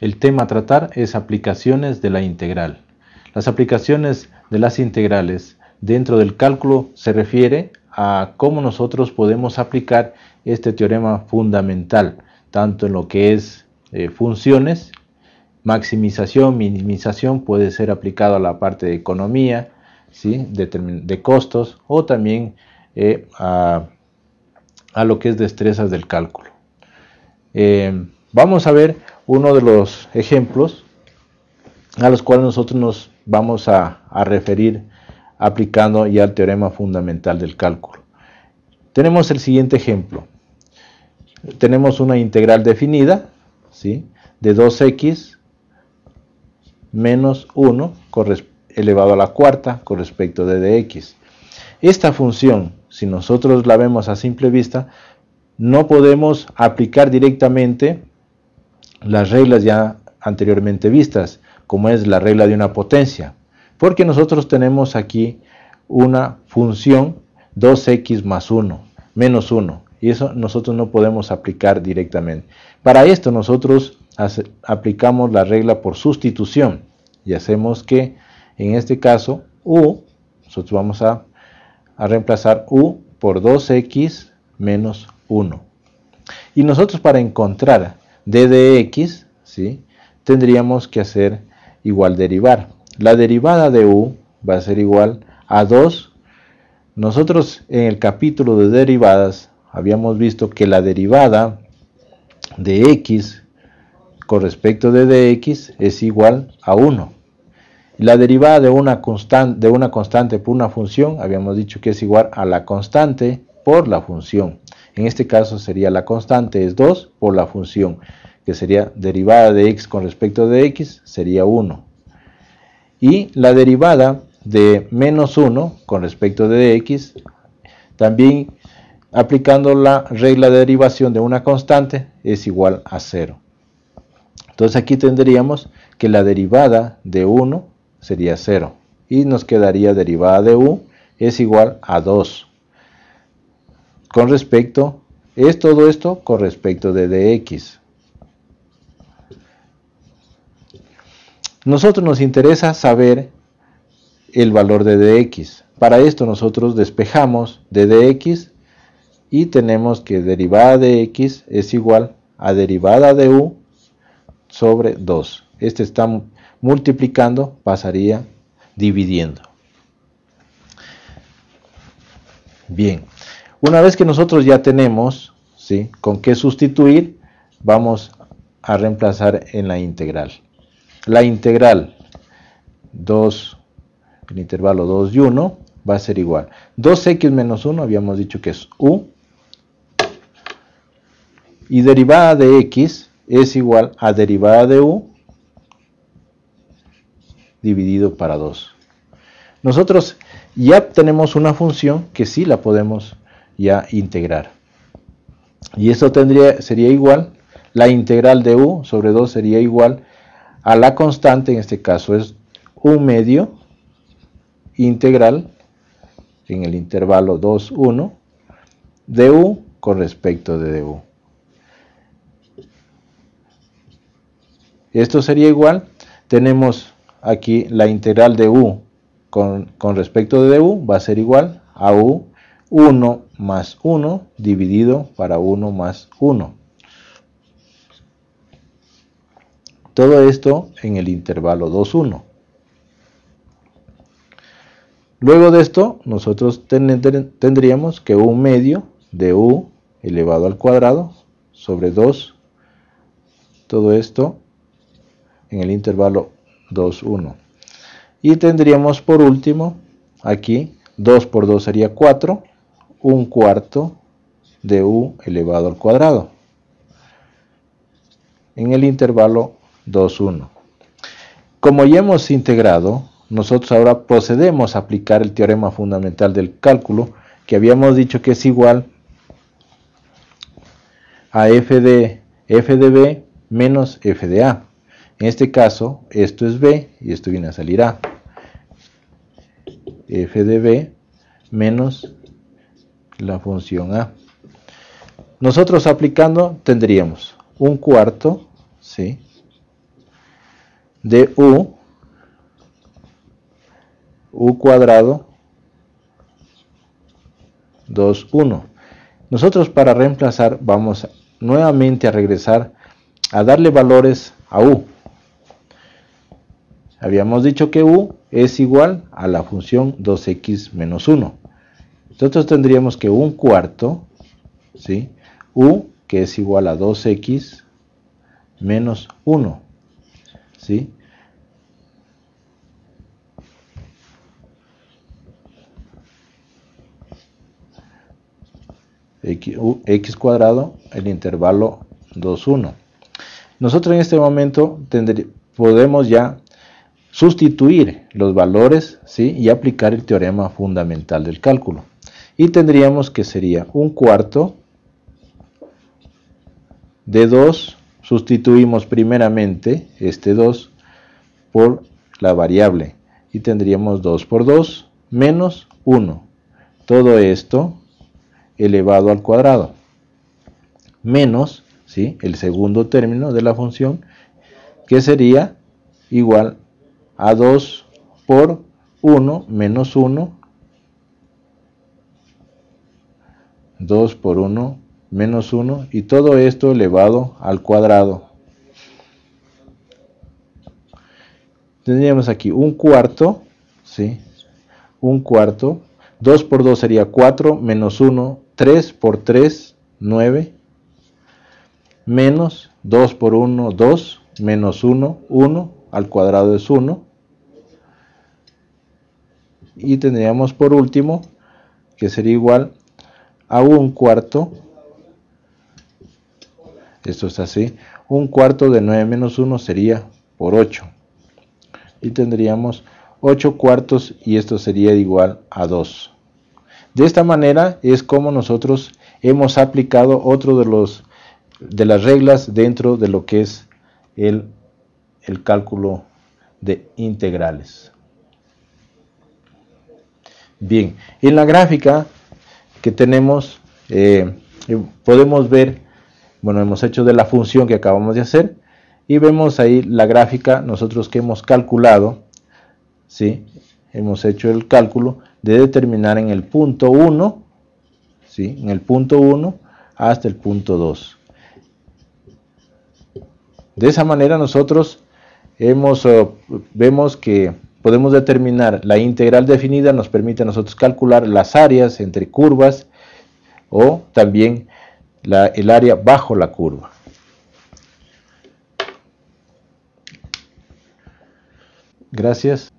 el tema a tratar es aplicaciones de la integral. Las aplicaciones de las integrales dentro del cálculo se refiere a cómo nosotros podemos aplicar este teorema fundamental, tanto en lo que es eh, funciones, maximización, minimización puede ser aplicado a la parte de economía, ¿sí? de, costos o también eh, a, lo que es destrezas del cálculo. Eh, vamos a ver uno de los ejemplos a los cuales nosotros nos vamos a, referir aplicando ya el teorema fundamental del cálculo. Tenemos el siguiente ejemplo. Tenemos una integral definida ¿sí? de 2x menos 1 elevado a la cuarta con respecto de dx. Esta función, si nosotros la vemos a simple vista, no podemos aplicar directamente las reglas ya anteriormente vistas, como es la regla de una potencia, porque nosotros tenemos aquí una función 2x más 1, menos 1, y eso nosotros no podemos aplicar directamente. Para esto nosotros aplicamos la regla por sustitución y hacemos que en este caso u, nosotros vamos a, a reemplazar u por 2x menos 1. Y nosotros para encontrar d de x, ¿sí? tendríamos que hacer igual derivar. La derivada de u va a ser igual a 2. Nosotros en el capítulo de derivadas habíamos visto que la derivada de x con respecto de dx es igual a 1. La derivada de una, constante, de una constante por una función habíamos dicho que es igual a la constante por la función. En este caso sería la constante es 2 por la función, que sería derivada de x con respecto de x, sería 1. Y la derivada de menos 1 con respecto de x, también aplicando la regla de derivación de una constante, es igual a 0. Entonces aquí tendríamos que la derivada de 1 sería 0. Y nos quedaría derivada de u es igual a 2 con respecto, es todo esto con respecto de dx. Nosotros nos interesa saber el valor de dx. Para esto nosotros despejamos de dx y tenemos que derivada de x es igual a derivada de u sobre 2. Este está multiplicando, pasaría dividiendo. Bien, una vez que nosotros ya tenemos ¿sí? con qué sustituir, vamos a reemplazar en la integral. La integral 2, el intervalo 2 y 1 va a ser igual. 2x menos 1 habíamos dicho que es u. Y derivada de x es igual a derivada de u dividido para 2. Nosotros ya tenemos una función que sí la podemos ya integrar. Y esto tendría, sería igual, la integral de u sobre 2 sería igual a la constante, en este caso es u medio integral en el intervalo 2, 1 de u con respecto de du. Esto sería igual, tenemos aquí la integral de u con, con respecto de du va a ser igual a u 1 más 1 dividido para 1 más 1. Todo esto en el intervalo 2, 1. Luego de esto, nosotros tendríamos que un medio de u elevado al cuadrado sobre 2, todo esto en el intervalo 2, 1. Y tendríamos por último, aquí, 2 por 2 sería 4, un cuarto de u elevado al cuadrado en el intervalo 2, 1. Como ya hemos integrado, nosotros ahora procedemos a aplicar el teorema fundamental del cálculo que habíamos dicho que es igual a f de, f de b menos f de a. En este caso, esto es b y esto viene a salir a. f de b menos la función A. Nosotros aplicando tendríamos un cuarto, ¿sí? de u, u cuadrado 2, 1. Nosotros para reemplazar vamos nuevamente a regresar a darle valores a u. Habíamos dicho que u es igual a la función 2x menos 1. Nosotros tendríamos que un cuarto, ¿sí? u que es igual a 2x menos 1. ¿sí? X, cuadrado, el intervalo 2, 1. Nosotros en este momento podemos ya sustituir los valores ¿sí? y aplicar el teorema fundamental del cálculo. Y tendríamos que sería un cuarto de 2, sustituimos primeramente este 2 por la variable y tendríamos 2 por 2 menos 1. Todo esto elevado al cuadrado menos ¿sí? el segundo término de la función que sería igual a 2 por 1 menos 1 2 por 1 menos 1 y todo esto elevado al cuadrado tendríamos aquí un cuarto ¿sí? un cuarto 2 por 2 sería 4 menos 1 3 por 3, 9, menos 2 por 1, 2, menos 1, 1, al cuadrado es 1. Y tendríamos por último que sería igual a un cuarto, esto es así, un cuarto de 9 menos 1 sería por 8. Y tendríamos 8 cuartos y esto sería igual a 2. De esta manera es como nosotros hemos aplicado otro de los de las reglas dentro de lo que es el, el cálculo de integrales. Bien, en la gráfica que tenemos eh, podemos ver, bueno, hemos hecho de la función que acabamos de hacer y vemos ahí la gráfica nosotros que hemos calculado, ¿sí? hemos hecho el cálculo de determinar en el punto 1, ¿sí? en el punto 1 hasta el punto 2. De esa manera nosotros hemos, eh, vemos que podemos determinar la integral definida, nos permite a nosotros calcular las áreas entre curvas o también el área bajo la curva. Gracias.